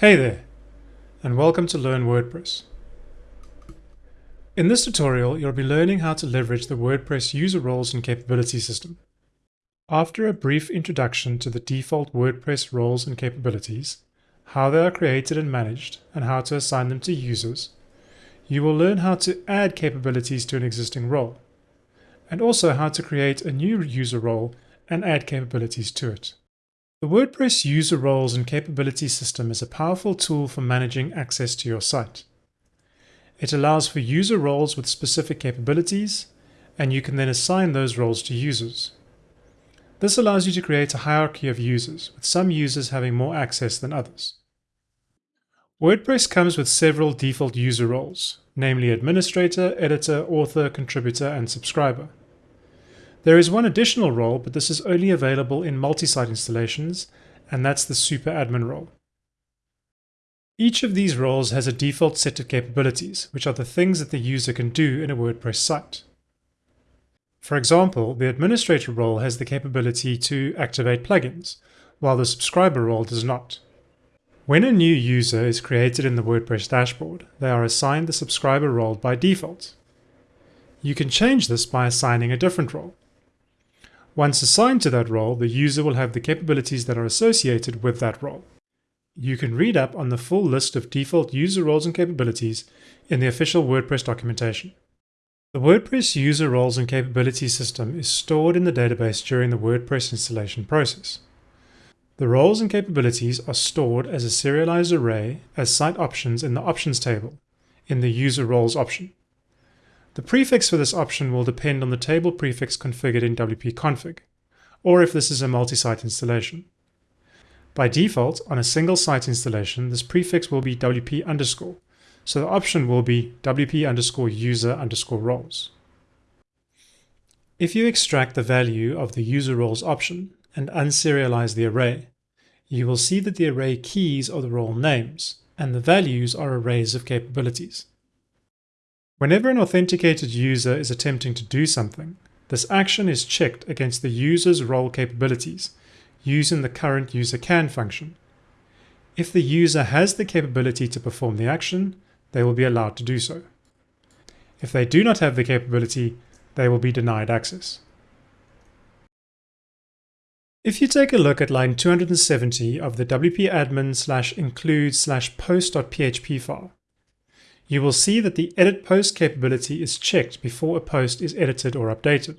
Hey there, and welcome to Learn WordPress. In this tutorial, you'll be learning how to leverage the WordPress user roles and capability system. After a brief introduction to the default WordPress roles and capabilities, how they are created and managed, and how to assign them to users, you will learn how to add capabilities to an existing role, and also how to create a new user role and add capabilities to it. The WordPress user roles and capability system is a powerful tool for managing access to your site. It allows for user roles with specific capabilities, and you can then assign those roles to users. This allows you to create a hierarchy of users, with some users having more access than others. WordPress comes with several default user roles, namely administrator, editor, author, contributor, and subscriber. There is one additional role, but this is only available in multi-site installations, and that's the super admin role. Each of these roles has a default set of capabilities, which are the things that the user can do in a WordPress site. For example, the administrator role has the capability to activate plugins, while the subscriber role does not. When a new user is created in the WordPress dashboard, they are assigned the subscriber role by default. You can change this by assigning a different role. Once assigned to that role, the user will have the capabilities that are associated with that role. You can read up on the full list of default user roles and capabilities in the official WordPress documentation. The WordPress user roles and capabilities system is stored in the database during the WordPress installation process. The roles and capabilities are stored as a serialized array as site options in the options table in the user roles option. The prefix for this option will depend on the table prefix configured in wp-config, or if this is a multi-site installation. By default, on a single site installation, this prefix will be wp underscore, so the option will be wp underscore user underscore roles. If you extract the value of the user roles option and unserialize the array, you will see that the array keys are the role names, and the values are arrays of capabilities. Whenever an authenticated user is attempting to do something, this action is checked against the user's role capabilities using the current user can function. If the user has the capability to perform the action, they will be allowed to do so. If they do not have the capability, they will be denied access. If you take a look at line 270 of the wp-admin slash include slash post.php file, you will see that the edit post capability is checked before a post is edited or updated.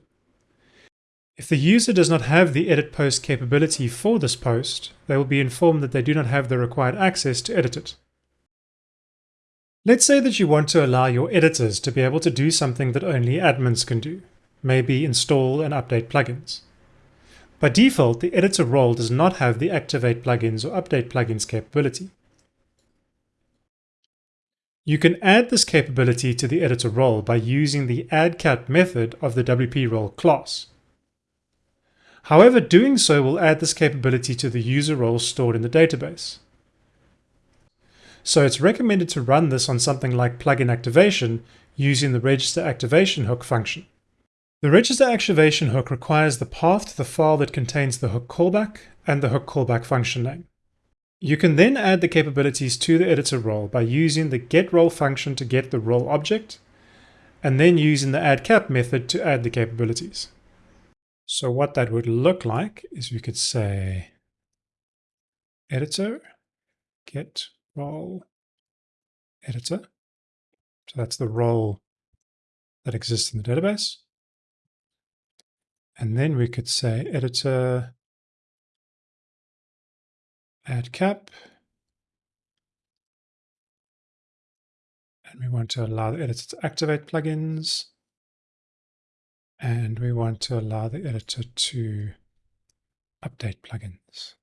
If the user does not have the edit post capability for this post, they will be informed that they do not have the required access to edit it. Let's say that you want to allow your editors to be able to do something that only admins can do, maybe install and update plugins. By default, the editor role does not have the activate plugins or update plugins capability. You can add this capability to the editor role by using the add_cap method of the WP role class. However, doing so will add this capability to the user role stored in the database. So it's recommended to run this on something like plugin activation using the register activation hook function. The register activation hook requires the path to the file that contains the hook callback and the hook callback function name. You can then add the capabilities to the editor role by using the getRole function to get the role object, and then using the add_cap method to add the capabilities. So what that would look like is we could say editor get role editor. So that's the role that exists in the database. And then we could say editor add cap. And we want to allow the editor to activate plugins. And we want to allow the editor to update plugins.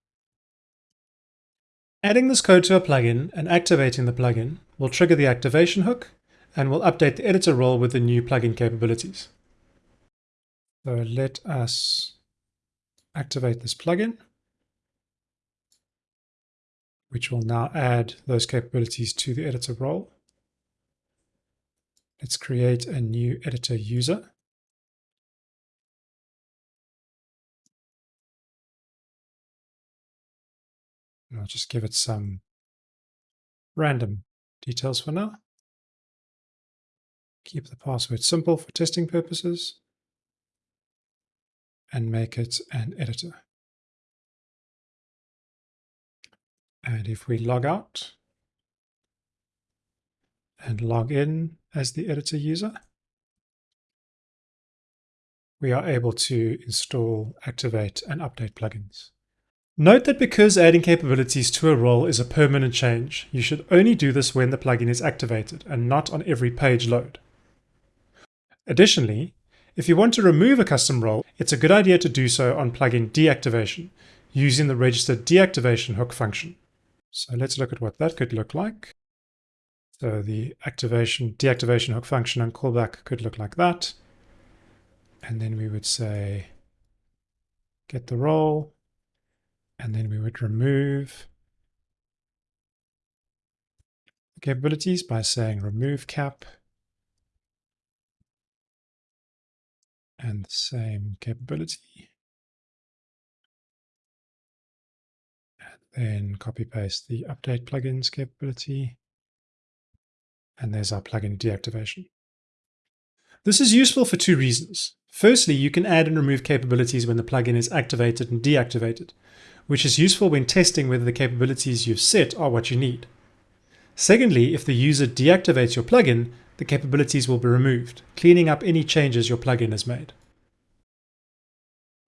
Adding this code to a plugin and activating the plugin will trigger the activation hook and will update the editor role with the new plugin capabilities. So let us activate this plugin which will now add those capabilities to the editor role. Let's create a new editor user. And I'll just give it some random details for now. Keep the password simple for testing purposes and make it an editor. And if we log out and log in as the editor user, we are able to install, activate, and update plugins. Note that because adding capabilities to a role is a permanent change, you should only do this when the plugin is activated and not on every page load. Additionally, if you want to remove a custom role, it's a good idea to do so on plugin deactivation using the registered deactivation hook function. So let's look at what that could look like. So the activation, deactivation hook function and callback could look like that. And then we would say, get the role, and then we would remove the capabilities by saying remove cap and the same capability. Then copy paste the update plugins capability. And there's our plugin deactivation. This is useful for two reasons. Firstly, you can add and remove capabilities when the plugin is activated and deactivated, which is useful when testing whether the capabilities you've set are what you need. Secondly, if the user deactivates your plugin, the capabilities will be removed, cleaning up any changes your plugin has made.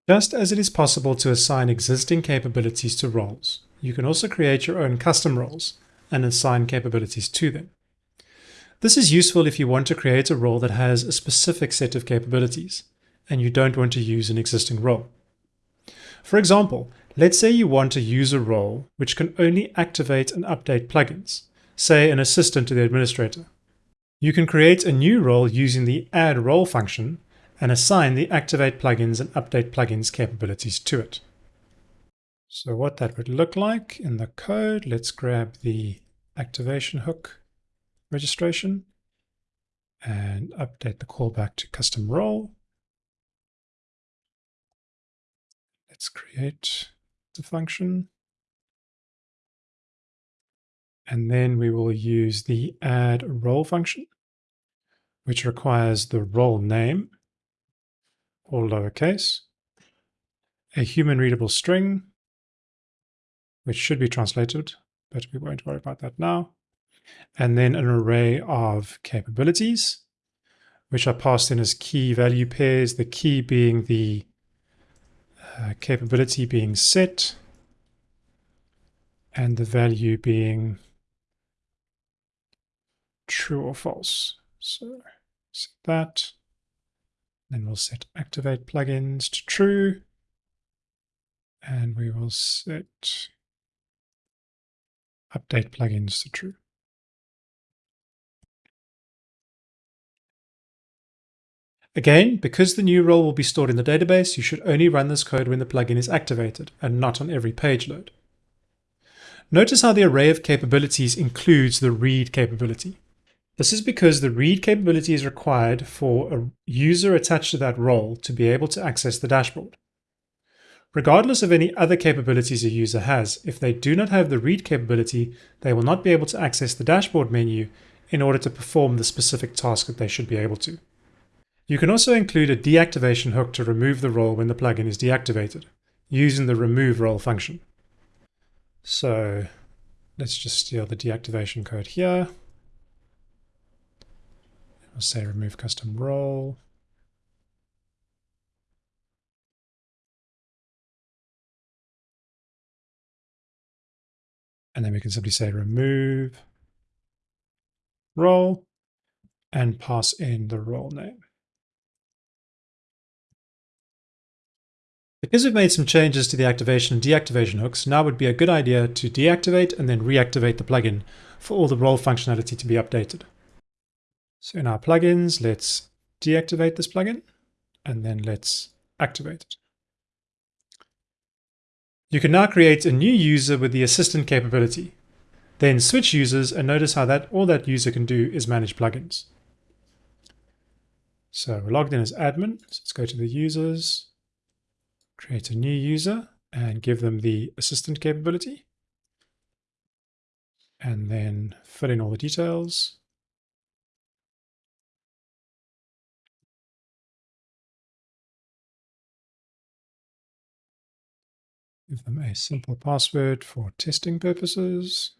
Just as it is possible to assign existing capabilities to roles, you can also create your own custom roles and assign capabilities to them. This is useful if you want to create a role that has a specific set of capabilities and you don't want to use an existing role. For example, let's say you want to use a role which can only activate and update plugins, say an assistant to the administrator. You can create a new role using the add role function and assign the activate plugins and update plugins capabilities to it. So what that would look like in the code, let's grab the activation hook registration and update the callback to custom role. Let's create the function. And then we will use the add role function, which requires the role name, all lowercase, a human readable string, which should be translated, but we won't worry about that now, and then an array of capabilities, which are passed in as key value pairs, the key being the uh, capability being set, and the value being true or false. So set that. Then we'll set activate plugins to true. And we will set update plugins to true. Again, because the new role will be stored in the database, you should only run this code when the plugin is activated and not on every page load. Notice how the array of capabilities includes the read capability. This is because the read capability is required for a user attached to that role to be able to access the dashboard. Regardless of any other capabilities a user has, if they do not have the read capability, they will not be able to access the dashboard menu in order to perform the specific task that they should be able to. You can also include a deactivation hook to remove the role when the plugin is deactivated, using the remove role function. So let's just steal the deactivation code here. I'll say remove custom role. And then we can simply say remove role and pass in the role name. Because we've made some changes to the activation and deactivation hooks, now would be a good idea to deactivate and then reactivate the plugin for all the role functionality to be updated. So in our plugins, let's deactivate this plugin and then let's activate it. You can now create a new user with the assistant capability. Then switch users and notice how that all that user can do is manage plugins. So we're logged in as admin. So let's go to the users, create a new user and give them the assistant capability. and then fill in all the details. Give them a simple password for testing purposes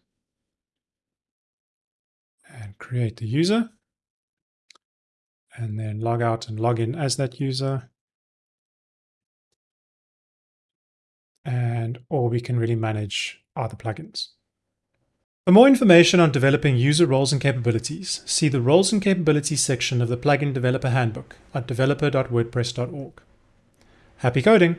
and create the user and then log out and log in as that user. And all we can really manage are the plugins. For more information on developing user roles and capabilities, see the Roles and Capabilities section of the Plugin Developer Handbook at developer.wordpress.org. Happy coding!